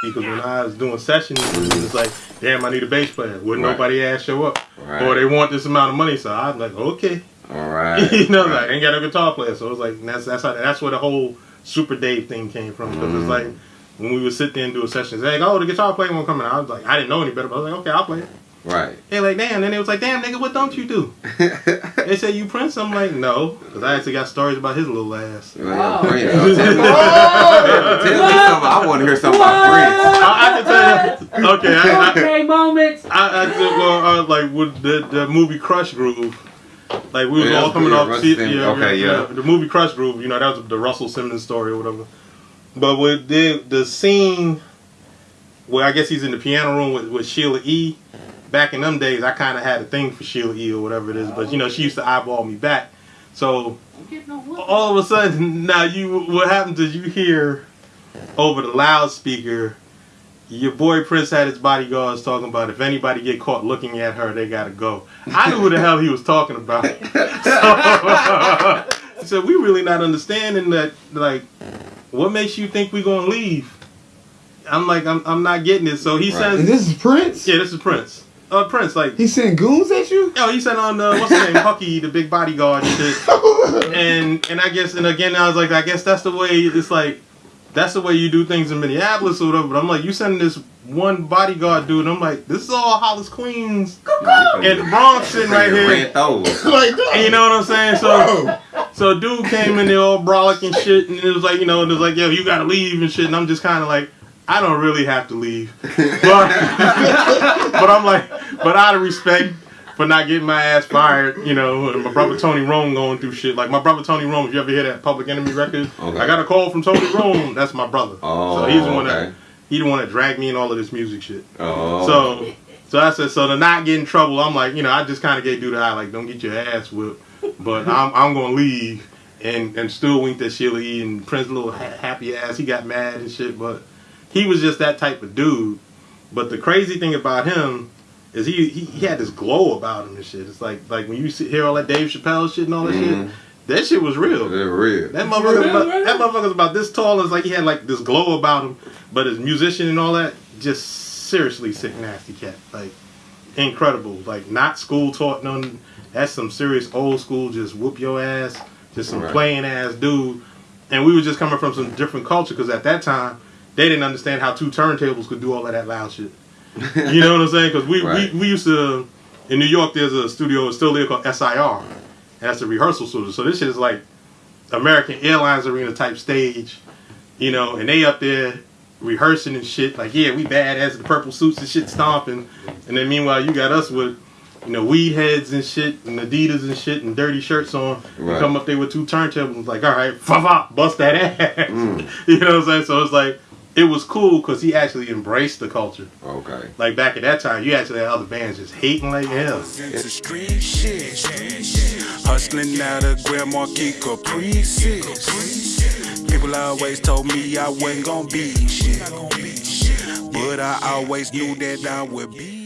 because when I was doing sessions, it was like, damn, I need a bass player. Wouldn't Right. nobody ass show up, Right. or they want this amount of money. So I'm like, okay, All right. you know, right. like I ain't got a guitar player. So it was like that's that's how, that's where the whole Super Dave thing came from. Because Mm. it's like when we would sit there and do a session, it's like, oh, the guitar player won't come in. I was like, I didn't know any better, but I was like, okay, I'll play it. Right. They like, damn. And they was like, damn, nigga, what don't you do? they said you Prince. I'm like, no, because I actually got stories about his little ass. Well, Oh. Prince, uh, tell, me, tell me something. I want to hear something about Prince. I, I can tell you. Okay, I, I, Okay, moments. I, I did well, uh, like with the the movie Krush Groove. Like we was Yeah, all coming yeah, off. Russell see- Simmons. Okay, yeah. The movie Krush Groove. You know that was the Russell Simmons story or whatever. But with the the scene where I guess he's in the piano room with, with Sheila E. Back in them days, I kind of had a thing for Sheila E. or whatever it is. But you know, she used to eyeball me back. So I'm getting on what? all of a sudden, now you what happens is you hear over the loudspeaker, your boy Prince had his bodyguards talking about if anybody get caught looking at her, they gotta go. I knew who the hell he was talking about. So, so we really not understanding that like what makes you think we gonna leave? I'm like I'm I'm not getting it. So he Right. And says this is Prince. Yeah, this is Prince. Uh Prince, like He sent goons at you. Oh, he said on uh, what's his name, Hucky, the big bodyguard and shit. And and I guess and again I was like, I guess that's the way it's like that's the way you do things in Minneapolis or whatever. But I'm like, you sending this one bodyguard dude, and I'm like, this is all Hollis Queens and the Bronx sitting right here. Like that. And you know what I'm saying? So so dude came in there all brolic and shit, and it was like, you know, and it was like, yo, you gotta leave and shit. And I'm just kind of like, I don't really have to leave, but but I'm like, but out of respect for not getting my ass fired, you know, and my brother Tony Rome going through shit. Like my brother Tony Rome, if you ever hear that Public Enemy record, Okay. I got a call from Tony Rome. That's my brother. Oh, so he's the one okay. that he the one that dragged me in all of this music shit. Oh. So, so I said, so to not get in trouble, I'm like, you know, I just kind of gave dude the eye, like, don't get your ass whipped, but I'm, I'm gonna leave, and and still winked at Sheila E. and Prince little ha- happy ass, he got mad and shit, but he was just that type of dude. But the crazy thing about him is he he, he had this glow about him and shit. It's like like when you see, hear all that Dave Chappelle shit and all that Mhm. shit, that shit was real. They're real. That motherfucker, about, that motherfucker's about this tall. and It's like he had like this glow about him, but his musician and all that, just seriously sick, nasty cat. Like incredible. Like not school taught none. That's some serious old school. Just whoop your ass. Just some Right. playing ass dude. And we were just coming from some different culture because at that time they didn't understand how two turntables could do all of that loud shit. You know what I'm saying? Because we, Right. we we used to in New York. There's a studio still there called SIR, that's a rehearsal studio. So this shit is like American Airlines arena type stage, you know, and they up there rehearsing and shit. Like, yeah, we bad badass the purple suits and shit stomping, and then meanwhile you got us with, you know, weed heads and shit and Adidas and shit and dirty shirts on. We Right. come up there with two turntables, like, all right, fa fa, bust that ass. Mm. you know what I'm saying? So it's like it was cool because he actually embraced the culture. Okay. Like back at that time, you actually had other bands just hating like hell. Into street shit. Hustling out of Grand Marquis Caprices. People always told me I wasn't gonna be shit. But I always knew that I would be